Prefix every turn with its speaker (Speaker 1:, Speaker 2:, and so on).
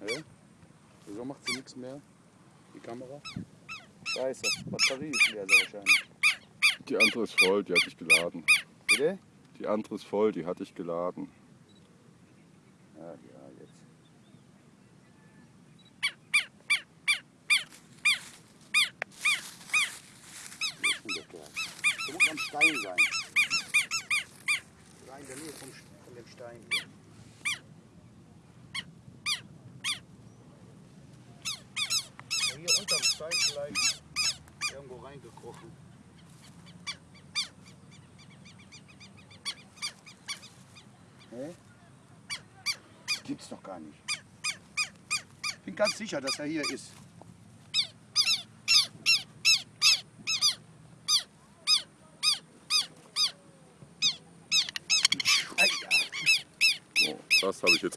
Speaker 1: Hä? Wieso macht sie nichts mehr? Die Kamera? Scheiße, Batterie ist leer sehr wahrscheinlich.
Speaker 2: Die andere ist voll, die hatte ich geladen.
Speaker 1: Bitte?
Speaker 2: Die andere ist voll, die hatte ich geladen.
Speaker 1: Ja, ja, jetzt. Hier ist der muss am Stein sein. In der Nähe vom, von dem Stein hier. Ja, hier unterm Stein vielleicht irgendwo reingekrochen. Hä? Gibt's doch gar nicht. Ich bin ganz sicher, dass er hier ist.
Speaker 2: Das habe ich jetzt